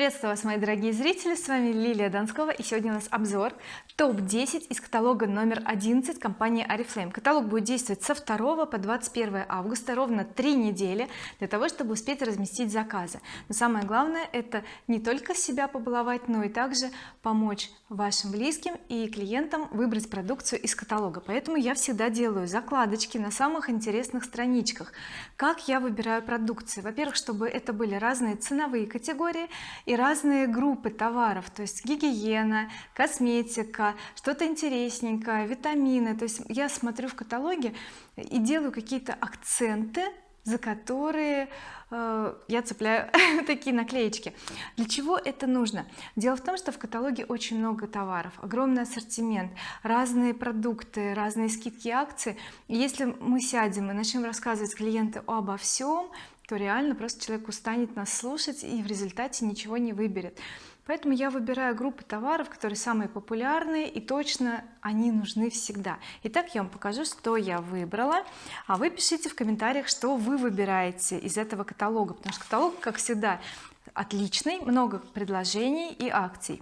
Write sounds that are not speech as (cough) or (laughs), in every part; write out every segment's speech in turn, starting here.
приветствую вас мои дорогие зрители с вами Лилия Донскова и сегодня у нас обзор топ-10 из каталога номер 11 компании oriflame каталог будет действовать со 2 по 21 августа ровно три недели для того чтобы успеть разместить заказы. Но самое главное это не только себя побаловать но и также помочь вашим близким и клиентам выбрать продукцию из каталога. Поэтому я всегда делаю закладочки на самых интересных страничках. Как я выбираю продукцию? Во-первых чтобы это были разные ценовые категории и разные группы товаров то есть гигиена косметика что-то интересненькое витамины. То есть я смотрю в каталоге и делаю какие-то акценты за которые э, я цепляю (laughs) такие наклеечки. Для чего это нужно? Дело в том что в каталоге очень много товаров огромный ассортимент разные продукты разные скидки акции. И если мы сядем и начнем рассказывать клиенту обо всем то реально просто человек устанет нас слушать и в результате ничего не выберет. Поэтому я выбираю группы товаров которые самые популярные и точно они нужны всегда. Итак я вам покажу что я выбрала. А вы пишите в комментариях что вы выбираете из этого каталога потому что каталог как всегда отличный много предложений и акций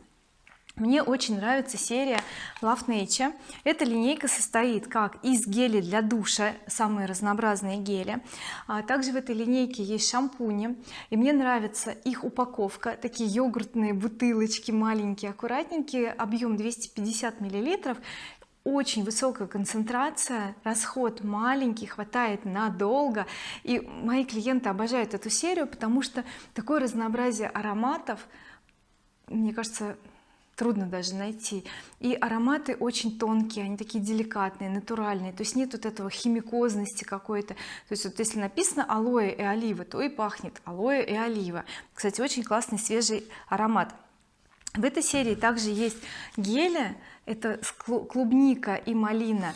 мне очень нравится серия Love Nature эта линейка состоит как из гелей для душа самые разнообразные гели а также в этой линейке есть шампуни и мне нравится их упаковка. Такие йогуртные бутылочки маленькие аккуратненькие объем 250 миллилитров. Очень высокая концентрация расход маленький хватает надолго. И мои клиенты обожают эту серию потому что такое разнообразие ароматов мне кажется трудно даже найти. И ароматы очень тонкие они такие деликатные натуральные. То есть нет вот этого химикозности какой-то. То есть вот если написано алоэ и олива то и пахнет алоэ и олива кстати очень классный свежий аромат. В этой серии также есть гели. Это клубника и малина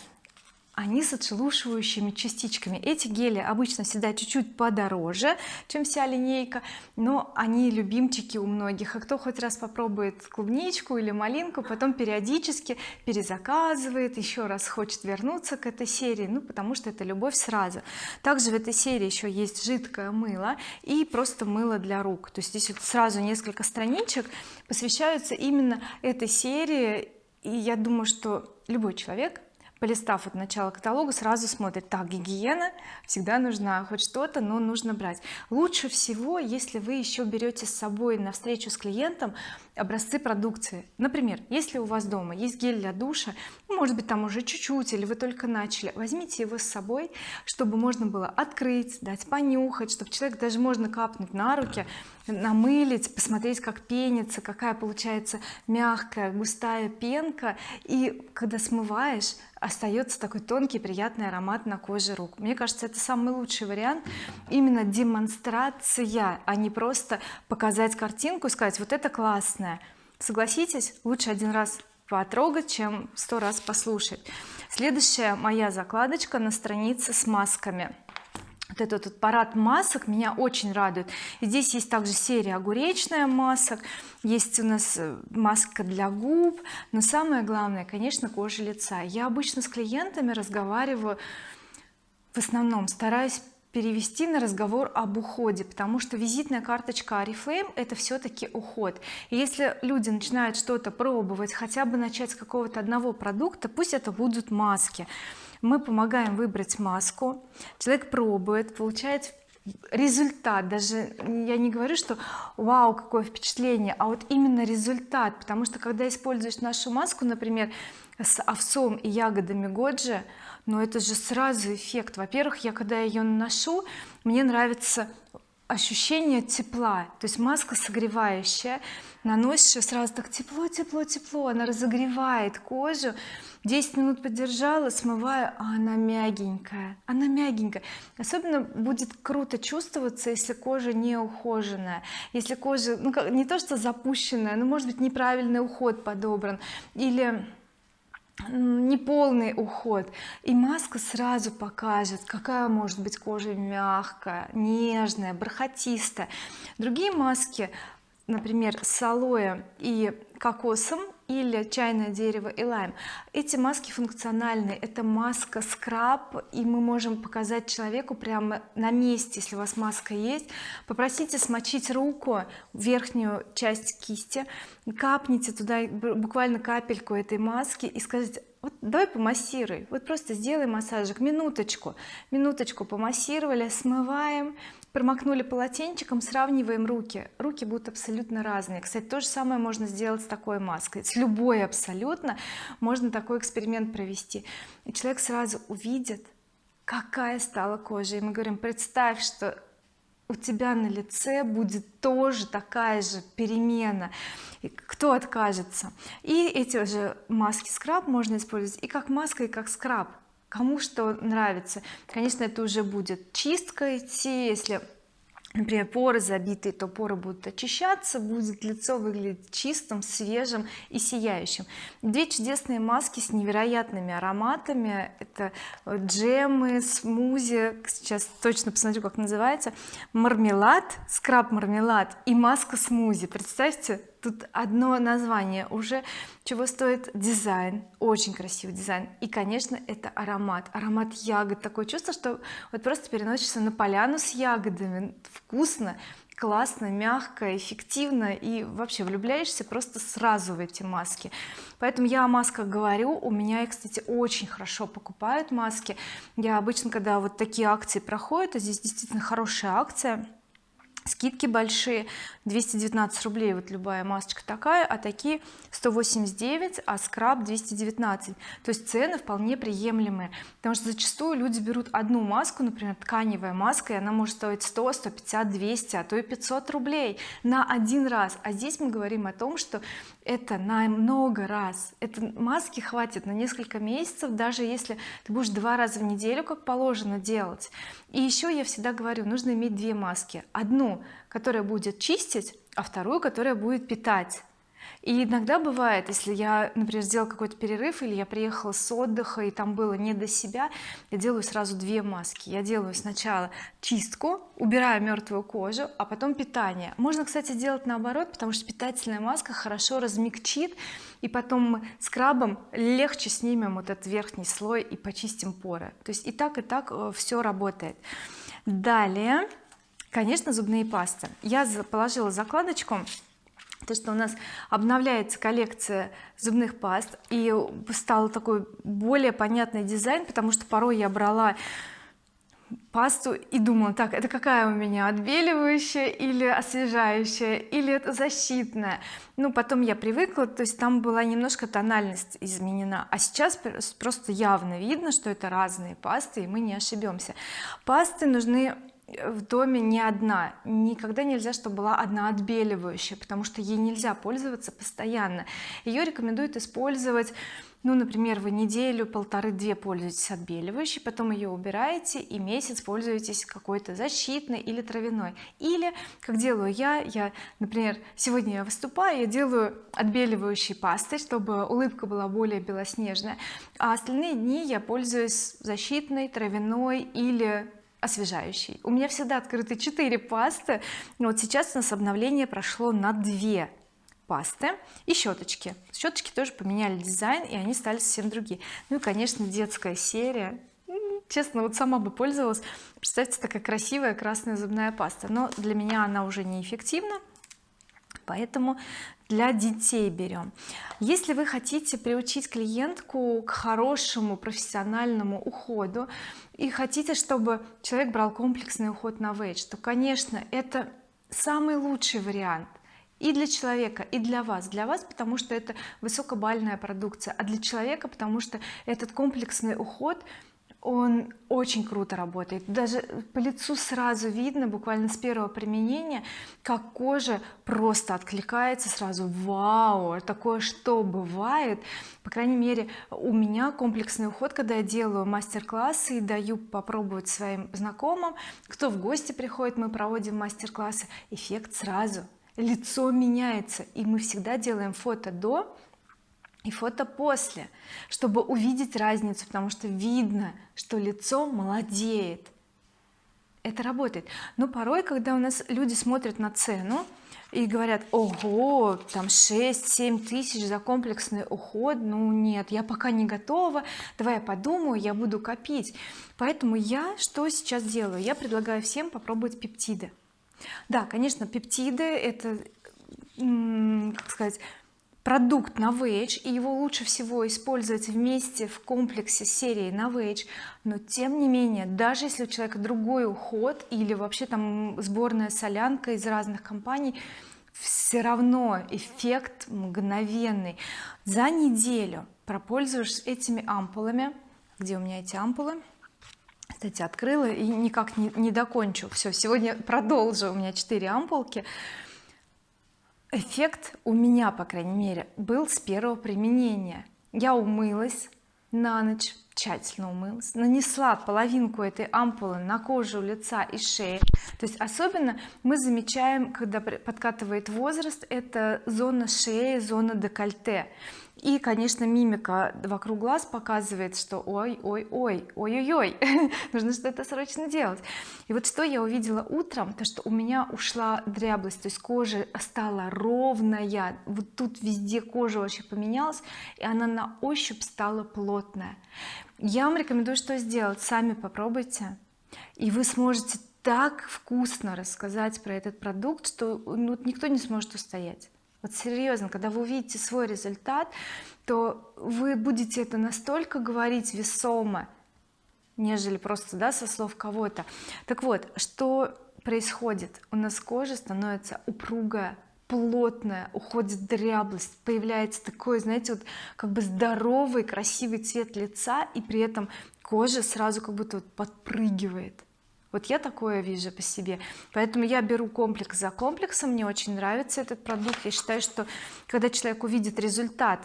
они с отшелушивающими частичками. Эти гели обычно всегда чуть-чуть подороже чем вся линейка но они любимчики у многих. А кто хоть раз попробует клубничку или малинку потом периодически перезаказывает еще раз хочет вернуться к этой серии ну потому что это любовь сразу. Также в этой серии еще есть жидкое мыло и просто мыло для рук. То есть здесь вот сразу несколько страничек посвящаются именно этой серии. И я думаю что любой человек полистав от начала каталога сразу смотрит так гигиена всегда нужна хоть что-то но нужно брать лучше всего если вы еще берете с собой на встречу с клиентом образцы продукции. Например если у вас дома есть гель для душа ну, может быть там уже чуть-чуть или вы только начали возьмите его с собой чтобы можно было открыть дать понюхать чтобы человек даже можно капнуть на руки намылить посмотреть как пенится какая получается мягкая густая пенка. И когда смываешь остается такой тонкий приятный аромат на коже рук. Мне кажется это самый лучший вариант. Именно демонстрация а не просто показать картинку и сказать вот это классное согласитесь лучше один раз потрогать чем сто раз послушать. Следующая моя закладочка на странице с масками вот этот вот парад масок меня очень радует. Здесь есть также серия огуречная масок есть у нас э, маска для губ но самое главное конечно кожа лица. Я обычно с клиентами разговариваю в основном стараюсь перевести на разговор об уходе потому что визитная карточка oriflame это все-таки уход. И если люди начинают что-то пробовать хотя бы начать с какого-то одного продукта пусть это будут маски мы помогаем выбрать маску. Человек пробует получает результат. Даже я не говорю что вау какое впечатление а вот именно результат. Потому что когда используешь нашу маску например с овсом и ягодами годжи но это же сразу эффект. Во-первых я когда ее наношу мне нравится ощущение тепла. То есть маска согревающая наносишь сразу так тепло тепло тепло она разогревает кожу. 10 минут подержала смываю а она мягенькая она мягенькая. Особенно будет круто чувствоваться если кожа не ухоженная если кожа ну как не то что запущенная но может быть неправильный уход подобран или неполный уход. И маска сразу покажет какая может быть кожа мягкая нежная бархатистая. Другие маски например с алоэ и кокосом или чайное дерево и лайм. Эти маски функциональны. Это маска скраб и мы можем показать человеку прямо на месте если у вас маска есть. Попросите смочить руку верхнюю часть кисти капните туда буквально капельку этой маски и скажите вот давай помассируй. Вот просто сделай массажик. Минуточку. Минуточку помассировали смываем промокнули полотенчиком сравниваем руки. Руки будут абсолютно разные. Кстати то же самое можно сделать с такой маской. С любой абсолютно можно такой эксперимент провести. И человек сразу увидит какая стала кожа. И мы говорим представь что у тебя на лице будет тоже такая же перемена и кто откажется? И эти же маски скраб можно использовать и как маска и как скраб кому что нравится. Конечно это уже будет чистка идти. Если например поры забитые то поры будут очищаться будет лицо выглядеть чистым свежим и сияющим. Две чудесные маски с невероятными ароматами. Это джемы смузи сейчас точно посмотрю как называется. Мармелад скраб мармелад и маска смузи. Представьте тут одно название уже чего стоит дизайн очень красивый дизайн. И конечно это аромат аромат ягод. Такое чувство что вот просто переносишься на поляну с ягодами. Вкусно классно мягко эффективно и вообще влюбляешься просто сразу в эти маски. Поэтому я о масках говорю. У меня их кстати очень хорошо покупают маски. Я обычно когда вот такие акции проходят а здесь действительно хорошая акция скидки большие 219 рублей вот любая масочка такая а такие 189 а скраб 219 то есть цены вполне приемлемые. Потому что зачастую люди берут одну маску например тканевая маска и она может стоить 100 150 200 а то и 500 рублей на один раз. А здесь мы говорим о том что это на много раз. Это маски хватит на несколько месяцев даже если ты будешь два раза в неделю как положено делать. И еще я всегда говорю нужно иметь две маски. Одну которая будет чистить а вторую которая будет питать и иногда бывает если я например сделал какой-то перерыв или я приехала с отдыха и там было не до себя я делаю сразу две маски. Я делаю сначала чистку убираю мертвую кожу а потом питание. Можно кстати делать наоборот потому что питательная маска хорошо размягчит и потом мы скрабом легче снимем вот этот верхний слой и почистим поры. То есть и так и так э, все работает. Далее конечно зубные пасты. Я положила закладочку то что у нас обновляется коллекция зубных паст и стал такой более понятный дизайн потому что порой я брала пасту и думала так это какая у меня отбеливающая или освежающая или это защитная? Ну потом я привыкла то есть там была немножко тональность изменена а сейчас просто явно видно что это разные пасты и мы не ошибемся. Пасты нужны в доме не одна. Никогда нельзя чтобы была одна отбеливающая потому что ей нельзя пользоваться постоянно. Ее рекомендуют использовать ну например вы неделю полторы-две пользуетесь отбеливающей потом ее убираете и месяц пользуетесь какой-то защитной или травяной. Или как делаю я я например сегодня я выступаю я делаю отбеливающей пастой чтобы улыбка была более белоснежная а остальные дни я пользуюсь защитной травяной или освежающий. У меня всегда открыты 4 пасты. Вот сейчас у нас обновление прошло на 2 пасты и щеточки. Щеточки тоже поменяли дизайн и они стали совсем другие. Ну и конечно детская серия. Честно вот сама бы пользовалась. Представьте такая красивая красная зубная паста. Но для меня она уже неэффективна поэтому для детей берем. Если вы хотите приучить клиентку к хорошему профессиональному уходу и хотите чтобы человек брал комплексный уход на вейдж то конечно это самый лучший вариант и для человека и для вас. Для вас потому что это высокобальная продукция а для человека потому что этот комплексный уход он очень круто работает. Даже по лицу сразу видно буквально с первого применения как кожа просто откликается сразу. Вау! Такое что бывает? По крайней мере у меня комплексный уход когда я делаю мастер-классы и даю попробовать своим знакомым. Кто в гости приходит мы проводим мастер-классы. Эффект сразу. Лицо меняется. И мы всегда делаем фото до и фото после чтобы увидеть разницу потому что видно что лицо молодеет. Это работает. Но порой когда у нас люди смотрят на цену и говорят ого там 6-7 тысяч за комплексный уход ну нет я пока не готова давай я подумаю я буду копить поэтому я что сейчас делаю? Я предлагаю всем попробовать пептиды. Да конечно пептиды это как сказать продукт Novage и его лучше всего использовать вместе в комплексе серии Novage но тем не менее даже если у человека другой уход или вообще там сборная солянка из разных компаний все равно эффект мгновенный. За неделю пропользуешься этими ампулами. Где у меня эти ампулы? Кстати открыла и никак не, не докончу. Все сегодня продолжу. У меня 4 ампулки эффект у меня по крайней мере был с первого применения. Я умылась на ночь тщательно умылась нанесла половинку этой ампулы на кожу лица и шеи. То есть особенно мы замечаем когда подкатывает возраст это зона шеи зона декольте и конечно мимика вокруг глаз показывает что ой ой ой ой ой ой нужно что-то срочно делать и вот что я увидела утром то что у меня ушла дряблость то есть кожа стала ровная вот тут везде кожа вообще поменялась и она на ощупь стала плотная. Я вам рекомендую что сделать. Сами попробуйте и вы сможете так вкусно рассказать про этот продукт что ну, никто не сможет устоять вот серьезно когда вы увидите свой результат то вы будете это настолько говорить весомо нежели просто да со слов кого-то. Так вот что происходит? У нас кожа становится упругая плотная уходит дряблость появляется такой знаете вот как бы здоровый красивый цвет лица и при этом кожа сразу как будто вот подпрыгивает вот я такое вижу по себе. Поэтому я беру комплекс за комплексом мне очень нравится этот продукт. Я считаю что когда человек увидит результат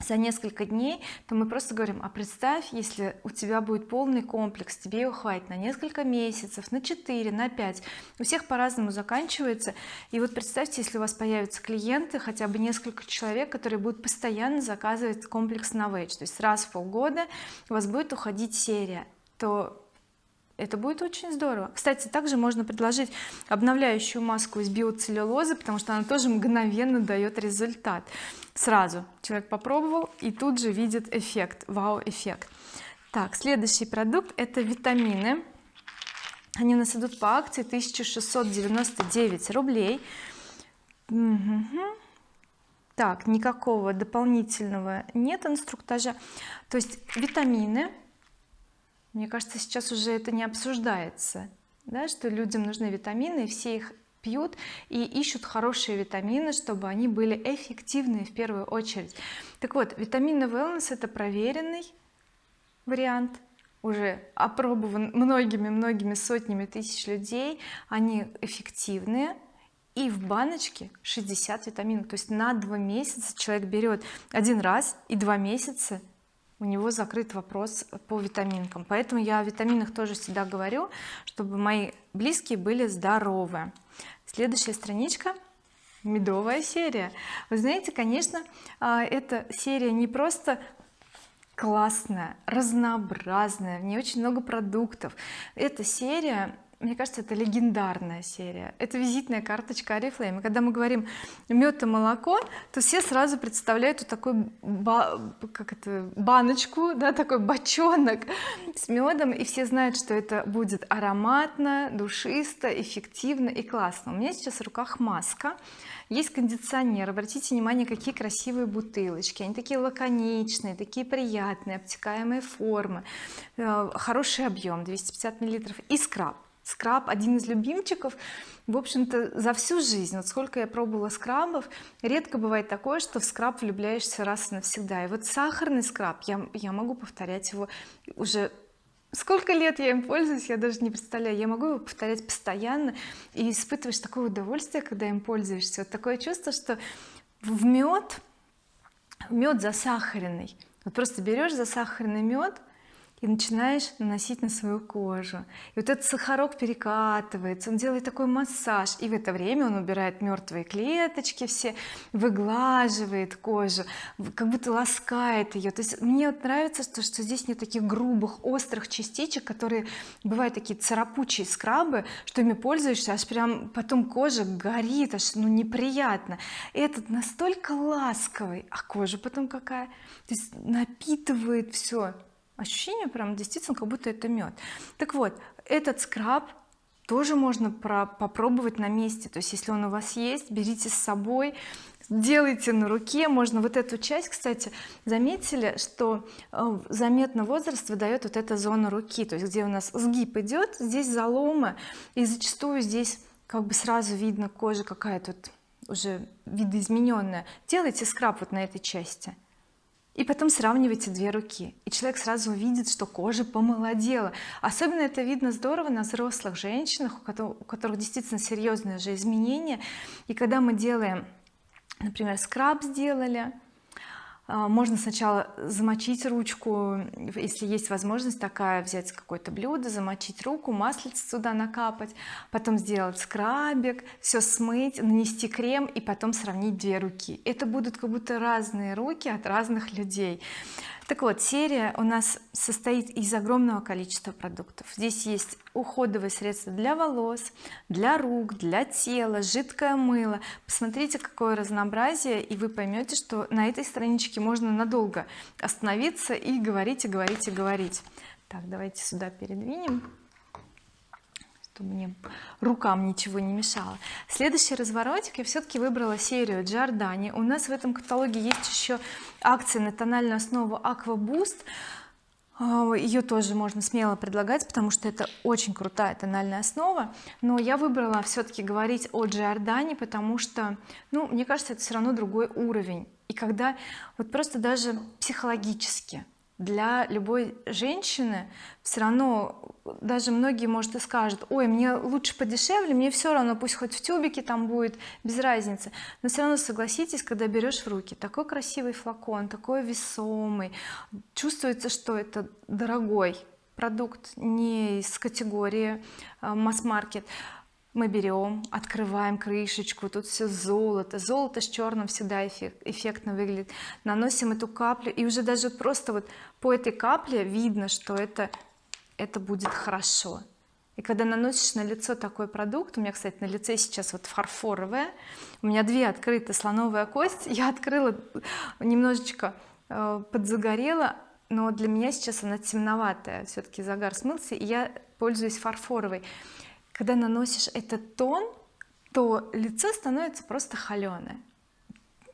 за несколько дней то мы просто говорим а представь если у тебя будет полный комплекс тебе его хватит на несколько месяцев на 4 на 5 у всех по-разному заканчивается. И вот представьте если у вас появятся клиенты хотя бы несколько человек которые будут постоянно заказывать комплекс Novage то есть раз в полгода у вас будет уходить серия. То это будет очень здорово. Кстати также можно предложить обновляющую маску из биоцеллюлозы потому что она тоже мгновенно дает результат. Сразу человек попробовал и тут же видит эффект вау эффект так следующий продукт это витамины. Они у нас идут по акции 1699 рублей. Угу. так никакого дополнительного нет инструктажа. То есть витамины мне кажется сейчас уже это не обсуждается да, что людям нужны витамины все их пьют и ищут хорошие витамины чтобы они были эффективны в первую очередь. Так вот витамины wellness это проверенный вариант уже опробован многими-многими сотнями тысяч людей. Они эффективные и в баночке 60 витаминов. То есть на два месяца человек берет один раз и два месяца у него закрыт вопрос по витаминкам. Поэтому я о витаминах тоже всегда говорю чтобы мои близкие были здоровы. Следующая страничка медовая серия. Вы знаете конечно а, эта серия не просто классная разнообразная в ней очень много продуктов. Эта серия мне кажется это легендарная серия. Это визитная карточка oriflame когда мы говорим мед и молоко то все сразу представляют вот такой как это баночку да такой бочонок с медом. И все знают что это будет ароматно душисто эффективно и классно. У меня сейчас в руках маска. Есть кондиционер. Обратите внимание какие красивые бутылочки. Они такие лаконичные такие приятные обтекаемые формы. Э, хороший объем 250 миллилитров. И скраб скраб один из любимчиков в общем-то за всю жизнь. Вот сколько я пробовала скрабов редко бывает такое что в скраб влюбляешься раз и навсегда. И вот сахарный скраб я, я могу повторять его уже сколько лет я им пользуюсь я даже не представляю я могу его повторять постоянно и испытываешь такое удовольствие когда им пользуешься. Вот такое чувство что в мед мед засахаренный вот просто берешь засахаренный мед и начинаешь наносить на свою кожу. И вот этот сахарок перекатывается он делает такой массаж и в это время он убирает мертвые клеточки все выглаживает кожу как будто ласкает ее то есть мне вот нравится что, что здесь нет таких грубых острых частичек которые бывают такие царапучие скрабы что ими пользуешься аж прям потом кожа горит аж ну неприятно. Этот настолько ласковый а кожа потом какая то есть напитывает все ощущение прям действительно как будто это мед. Так вот этот скраб тоже можно про попробовать на месте. То есть если он у вас есть берите с собой делайте на руке. Можно вот эту часть кстати заметили что э, заметно возраст выдает вот эта зона руки. То есть где у нас сгиб идет здесь заломы и зачастую здесь как бы сразу видно кожа какая тут уже видоизмененная. Делайте скраб вот на этой части и потом сравнивайте две руки и человек сразу увидит что кожа помолодела. Особенно это видно здорово на взрослых женщинах у которых, действительно серьезные же изменения. И когда мы делаем например скраб сделали можно сначала замочить ручку если есть возможность такая взять какое-то блюдо замочить руку маслице сюда накапать потом сделать скрабик все смыть нанести крем и потом сравнить две руки. Это будут как будто разные руки от разных людей так вот серия у нас состоит из огромного количества продуктов. Здесь есть уходовые средства для волос для рук для тела жидкое мыло. Посмотрите какое разнообразие и вы поймете что на этой страничке можно надолго остановиться и говорить и говорить и говорить. Так давайте сюда передвинем чтобы мне рукам ничего не мешало. Следующий разворотик. Я все-таки выбрала серию Giordani у нас в этом каталоге есть еще акции на тональную основу Aqua Boost ее тоже можно смело предлагать потому что это очень крутая тональная основа. Но я выбрала все-таки говорить о Giordani потому что ну мне кажется это все равно другой уровень. И когда вот просто даже психологически для любой женщины все равно даже многие может и скажут ой мне лучше подешевле мне все равно пусть хоть в тюбике там будет без разницы но все равно согласитесь когда берешь в руки такой красивый флакон такой весомый чувствуется что это дорогой продукт не из категории э, масс-маркет мы берем открываем крышечку тут все золото. Золото с черным всегда эффект, эффектно выглядит. Наносим эту каплю и уже даже просто вот по этой капле видно что это это будет хорошо. И когда наносишь на лицо такой продукт у меня кстати на лице сейчас вот фарфоровая у меня две открыты слоновая кость. Я открыла немножечко э, подзагорела но для меня сейчас она темноватая. Все-таки загар смылся и я пользуюсь фарфоровой когда наносишь этот тон то лицо становится просто холеное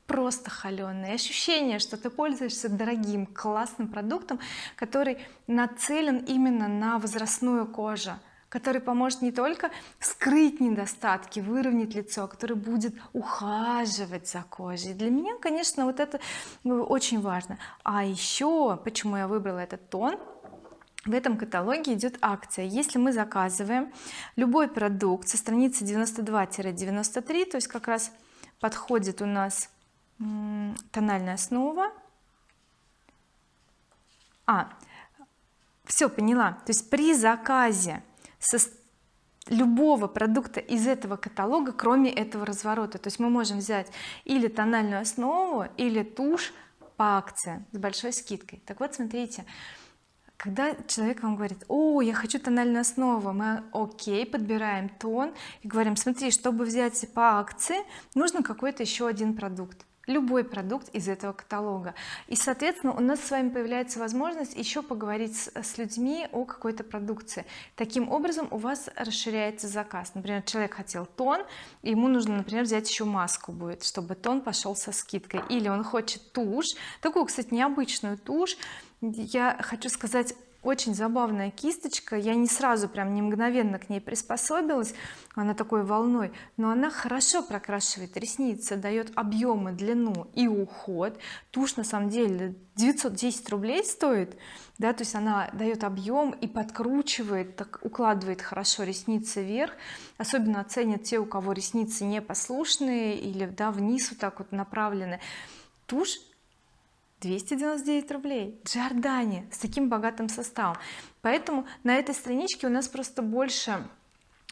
просто холеное ощущение что ты пользуешься дорогим классным продуктом который нацелен именно на возрастную кожу который поможет не только скрыть недостатки выровнять лицо который будет ухаживать за кожей. Для меня конечно вот это ну, очень важно. А еще почему я выбрала этот тон в этом каталоге идет акция если мы заказываем любой продукт со страницы 92-93 то есть как раз подходит у нас тональная основа. А все поняла. То есть при заказе со любого продукта из этого каталога кроме этого разворота. То есть мы можем взять или тональную основу или тушь по акции с большой скидкой. Так вот смотрите когда человек вам говорит о я хочу тональную основу мы окей подбираем тон и говорим смотри чтобы взять по акции нужно какой-то еще один продукт любой продукт из этого каталога. И соответственно у нас с вами появляется возможность еще поговорить с, с людьми о какой-то продукции. Таким образом у вас расширяется заказ. Например человек хотел тон ему нужно например взять еще маску будет чтобы тон пошел со скидкой. Или он хочет тушь такую кстати необычную тушь я хочу сказать очень забавная кисточка. Я не сразу прям не мгновенно к ней приспособилась. Она такой волной. Но она хорошо прокрашивает ресницы дает объемы длину и уход. Тушь на самом деле 910 рублей стоит да то есть она дает объем и подкручивает так укладывает хорошо ресницы вверх. Особенно оценят те у кого ресницы непослушные или да вниз вот так вот направлены. Тушь 299 рублей. Джордани с таким богатым составом. Поэтому на этой страничке у нас просто больше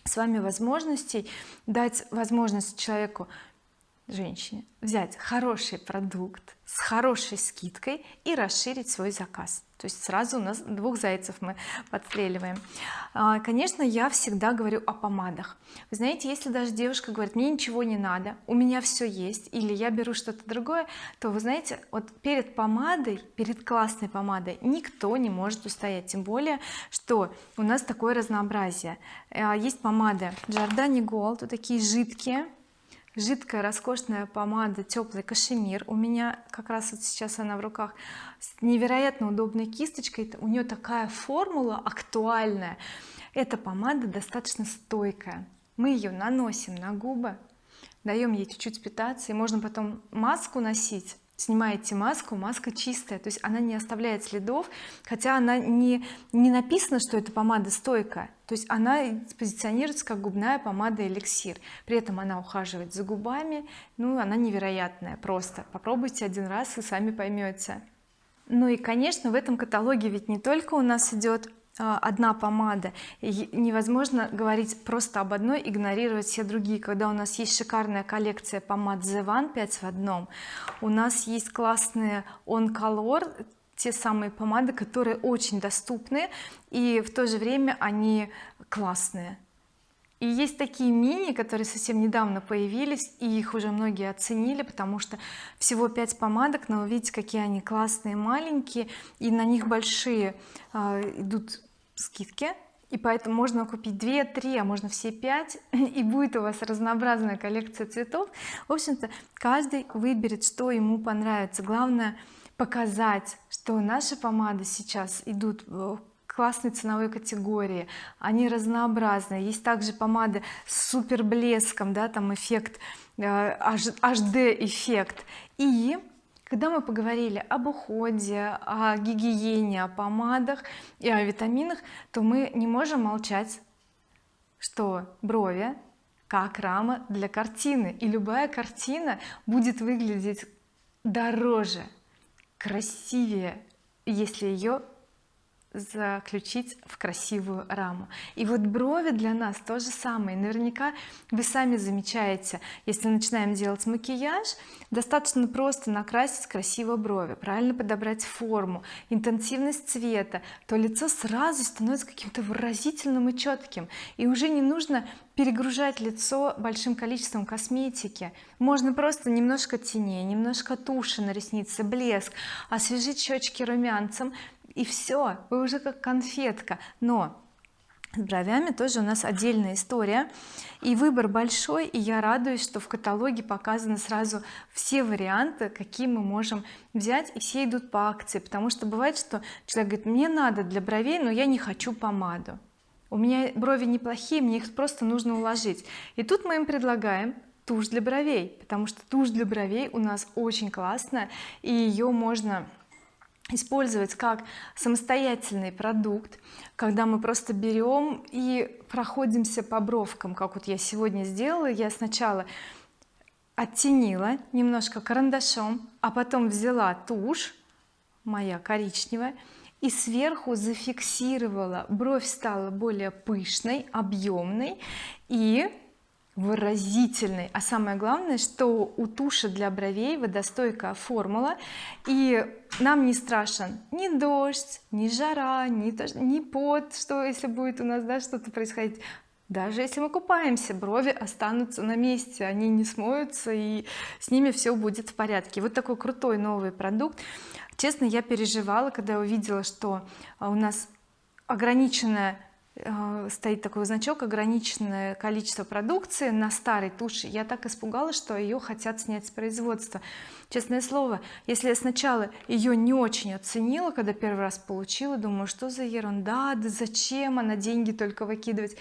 с вами возможностей дать возможность человеку женщине взять хороший продукт с хорошей скидкой и расширить свой заказ. То есть сразу у нас двух зайцев мы подстреливаем. А, конечно я всегда говорю о помадах. Вы знаете если даже девушка говорит мне ничего не надо у меня все есть или я беру что-то другое то вы знаете вот перед помадой перед классной помадой никто не может устоять. Тем более что у нас такое разнообразие. А, есть помады Giordani Gold вот такие жидкие жидкая роскошная помада теплый кашемир у меня. Как раз вот сейчас она в руках. С невероятно удобной кисточкой. У нее такая формула актуальная. Эта помада достаточно стойкая. Мы ее наносим на губы даем ей чуть-чуть питаться и можно потом маску носить снимаете маску маска чистая. То есть она не оставляет следов хотя она не не написано что это помада стойкая. То есть она позиционируется как губная помада эликсир. При этом она ухаживает за губами. Ну она невероятная просто. Попробуйте один раз и сами поймете ну и конечно в этом каталоге ведь не только у нас идет одна помада. И невозможно говорить просто об одной игнорировать все другие. Когда у нас есть шикарная коллекция помад The One 5 в одном у нас есть классные On Color те самые помады которые очень доступны и в то же время они классные. И есть такие мини которые совсем недавно появились и их уже многие оценили потому что всего 5 помадок но видите какие они классные маленькие и на них большие э, идут скидки. И поэтому можно купить 2 3 а можно все 5 (laughs) и будет у вас разнообразная коллекция цветов. В общем-то каждый выберет что ему понравится. Главное показать что наши помады сейчас идут в классной ценовой категории. Они разнообразные. Есть также помады с супер блеском да там эффект HD э, эффект. И когда мы поговорили об уходе о гигиене о помадах и о витаминах то мы не можем молчать что брови как рама для картины. И любая картина будет выглядеть дороже красивее если ее заключить в красивую раму. И вот брови для нас то же самое. Наверняка вы сами замечаете если начинаем делать макияж достаточно просто накрасить красиво брови правильно подобрать форму интенсивность цвета то лицо сразу становится каким-то выразительным и четким и уже не нужно перегружать лицо большим количеством косметики. Можно просто немножко теней немножко туши на реснице блеск освежить щечки румянцем и все вы уже как конфетка. Но с бровями тоже у нас отдельная история. И выбор большой и я радуюсь что в каталоге показаны сразу все варианты какие мы можем взять и все идут по акции. Потому что бывает что человек говорит мне надо для бровей но я не хочу помаду у меня брови неплохие мне их просто нужно уложить и тут мы им предлагаем тушь для бровей потому что тушь для бровей у нас очень классная и ее можно использовать как самостоятельный продукт когда мы просто берем и проходимся по бровкам как вот я сегодня сделала. Я сначала оттенила немножко карандашом а потом взяла тушь моя коричневая и сверху зафиксировала. Бровь стала более пышной объемной и выразительный. А самое главное что у туши для бровей водостойкая формула и нам не страшен ни дождь ни жара ни, ни пот что если будет у нас да что-то происходить. Даже если мы купаемся брови останутся на месте они не смоются и с ними все будет в порядке. Вот такой крутой новый продукт. Честно я переживала когда увидела что у нас ограниченное стоит такой значок ограниченное количество продукции на старой туши. Я так испугалась что ее хотят снять с производства. Честное слово если я сначала ее не очень оценила когда первый раз получила думаю что за ерунда да зачем она деньги только выкидывать?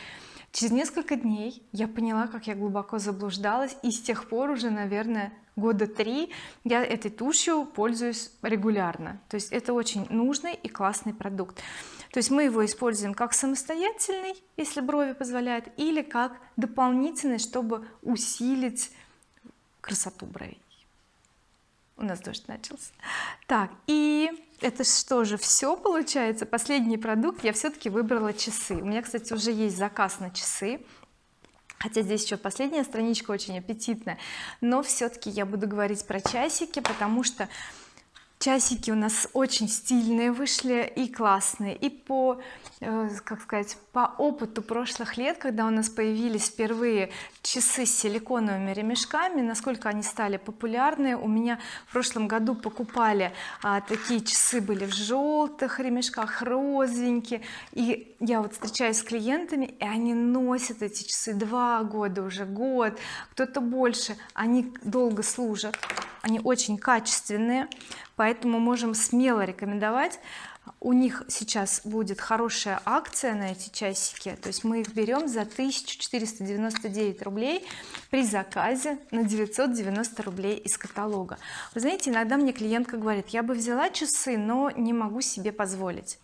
Через несколько дней я поняла как я глубоко заблуждалась и с тех пор уже наверное года три я этой тушью пользуюсь регулярно. То есть это очень нужный и классный продукт то есть мы его используем как самостоятельный если брови позволяют или как дополнительный чтобы усилить красоту бровей. У нас дождь начался. Так и это что же все получается? Последний продукт. Я все-таки выбрала часы. У меня кстати уже есть заказ на часы. Хотя здесь еще последняя страничка очень аппетитная. Но все-таки я буду говорить про часики потому что часики у нас очень стильные вышли и классные. И по э, как сказать по опыту прошлых лет когда у нас появились впервые часы с силиконовыми ремешками насколько они стали популярны у меня в прошлом году покупали а, такие часы были в желтых ремешках розовенькие. И я вот встречаюсь с клиентами и они носят эти часы два года уже год кто-то больше они долго служат они очень качественные поэтому можем смело рекомендовать. У них сейчас будет хорошая акция на эти часики то есть мы их берем за 1499 рублей при заказе на 990 рублей из каталога. Вы знаете иногда мне клиентка говорит я бы взяла часы но не могу себе позволить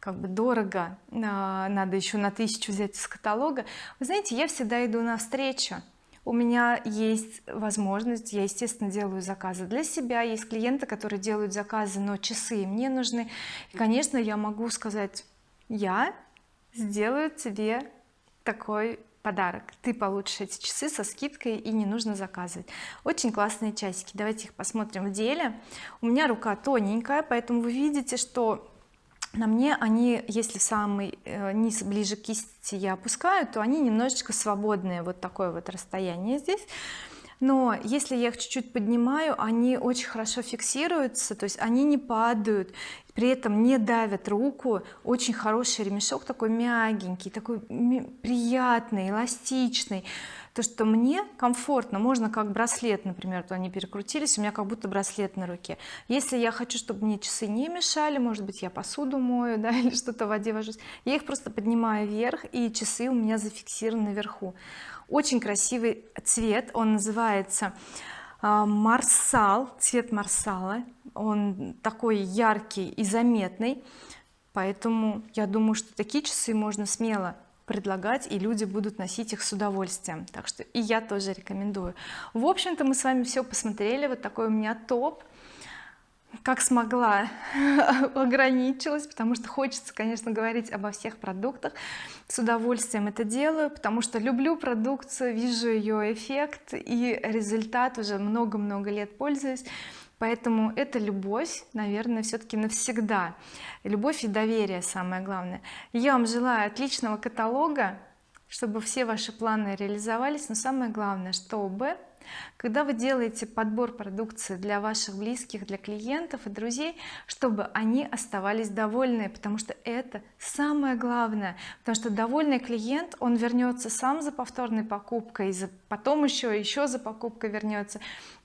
как бы дорого а, надо еще на тысячу взять из каталога. Вы знаете я всегда иду навстречу у меня есть возможность я естественно делаю заказы для себя есть клиенты которые делают заказы но часы мне нужны. И конечно я могу сказать я сделаю тебе такой подарок. Ты получишь эти часы со скидкой и не нужно заказывать очень классные часики. Давайте их посмотрим в деле. У меня рука тоненькая поэтому вы видите что на мне они если самый э, низ ближе к кисти я опускаю то они немножечко свободные вот такое вот расстояние здесь. Но если я их чуть-чуть поднимаю они очень хорошо фиксируются то есть они не падают при этом не давят руку. Очень хороший ремешок такой мягенький такой приятный эластичный то что мне комфортно можно как браслет например то они перекрутились у меня как будто браслет на руке. Если я хочу чтобы мне часы не мешали может быть я посуду мою (laughs) да или что-то в воде вожусь я их просто поднимаю вверх и часы у меня зафиксированы наверху. Очень красивый цвет он называется а, марсал цвет марсала. Он такой яркий и заметный поэтому я думаю что такие часы можно смело предлагать и люди будут носить их с удовольствием. Так что и я тоже рекомендую. В общем-то мы с вами все посмотрели. Вот такой у меня топ. Как смогла (laughs) ограничилась потому что хочется конечно говорить обо всех продуктах. С удовольствием это делаю потому что люблю продукцию вижу ее эффект и результат уже много-много лет пользуюсь поэтому это любовь наверное все-таки навсегда. Любовь и доверие самое главное. Я вам желаю отличного каталога чтобы все ваши планы реализовались но самое главное чтобы когда вы делаете подбор продукции для ваших близких для клиентов и друзей чтобы они оставались довольны потому что это самое главное потому что довольный клиент он вернется сам за повторной покупкой за потом еще еще за покупкой вернется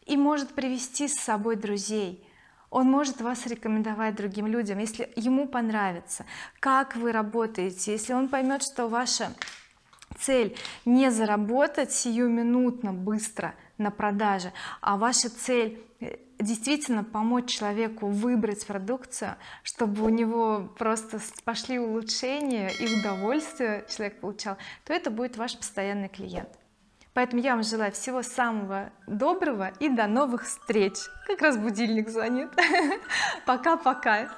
и может привести с собой друзей. Он может вас рекомендовать другим людям если ему понравится как вы работаете. Если он поймет что ваша цель не заработать сиюминутно быстро на продаже. А ваша цель э, действительно помочь человеку выбрать продукцию чтобы у него просто пошли улучшения и удовольствие человек получал то это будет ваш постоянный клиент. Поэтому я вам желаю всего самого доброго и до новых встреч. Как раз будильник звонит (laughs) пока-пока